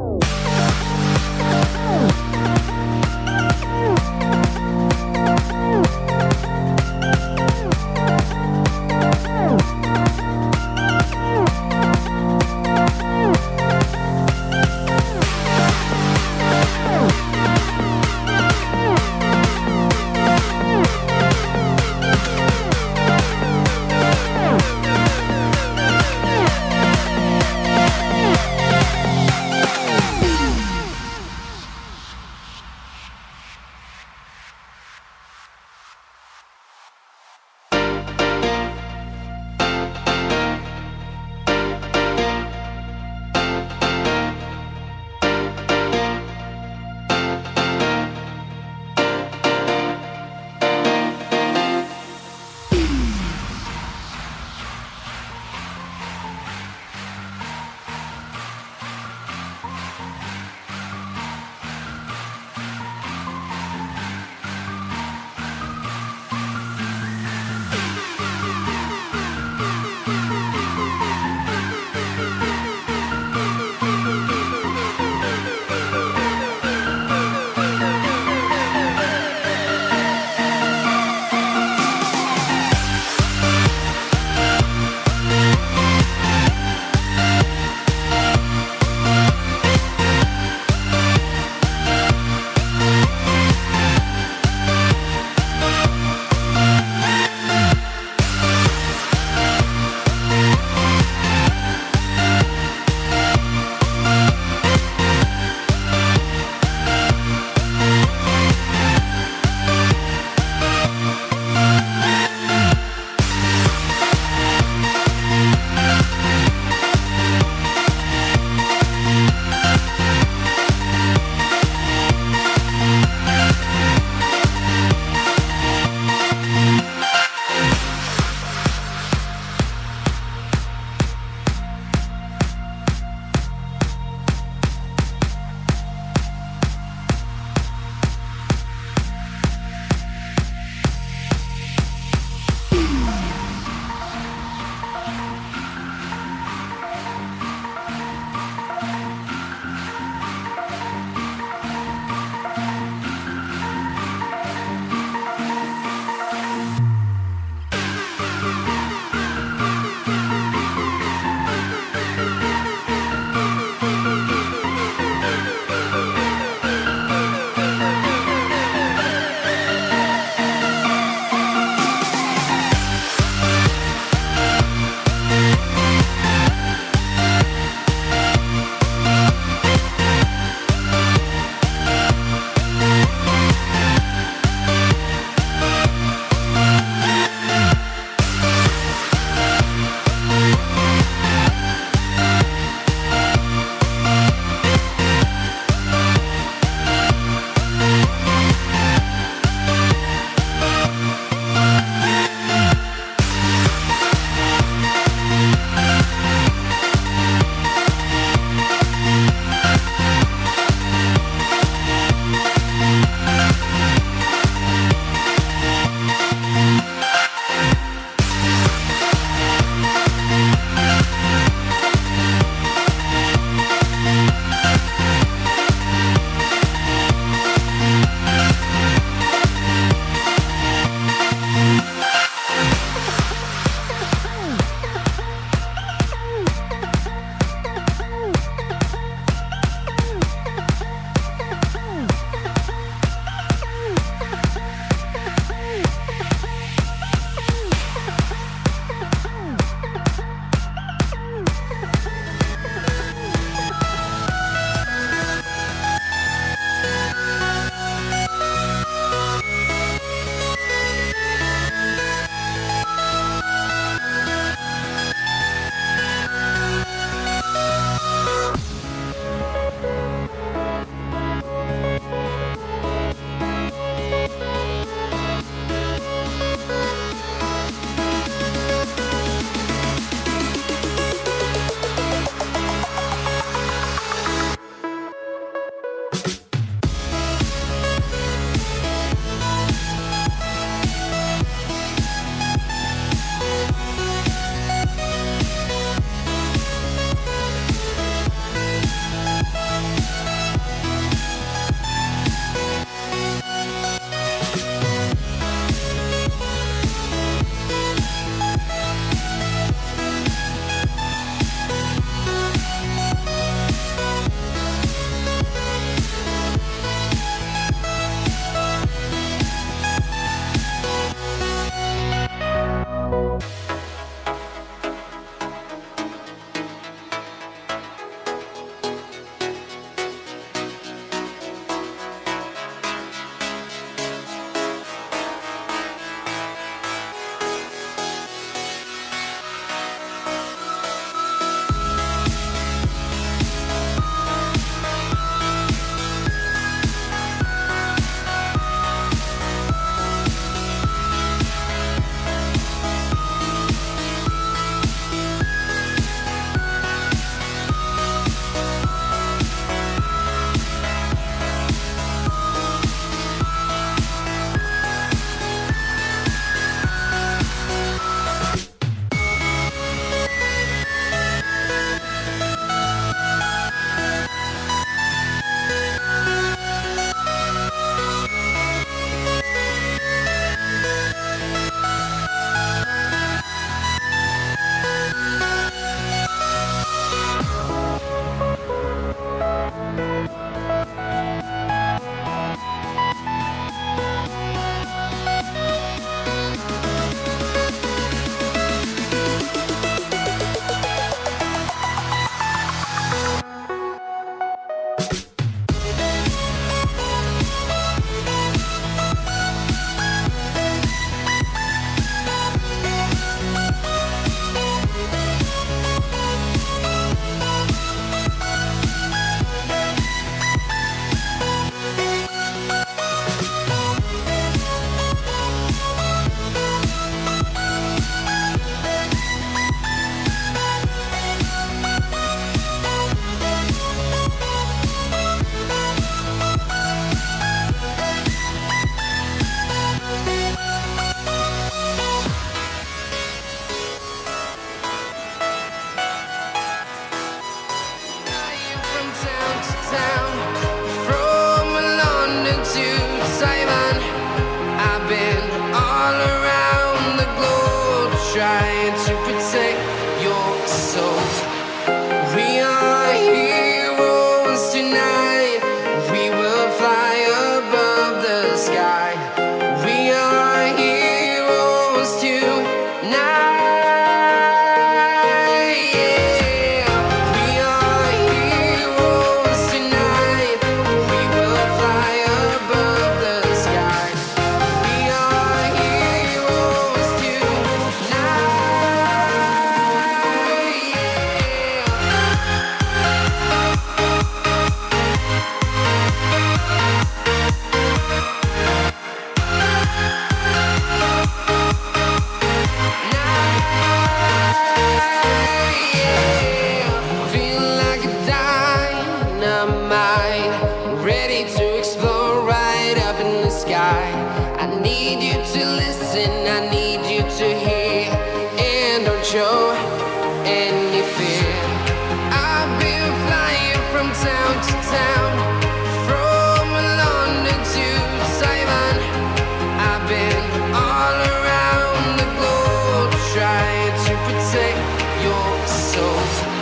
Oh. I need you to listen, I need you to hear, and don't show any fear. I've been flying from town to town, from London to. I've been all around the globe trying to protect your soul.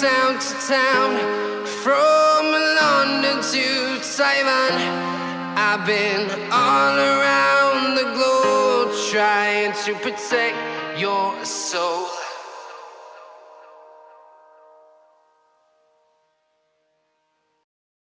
Town to town, from London to Taiwan. I've been all around the globe trying to protect your soul.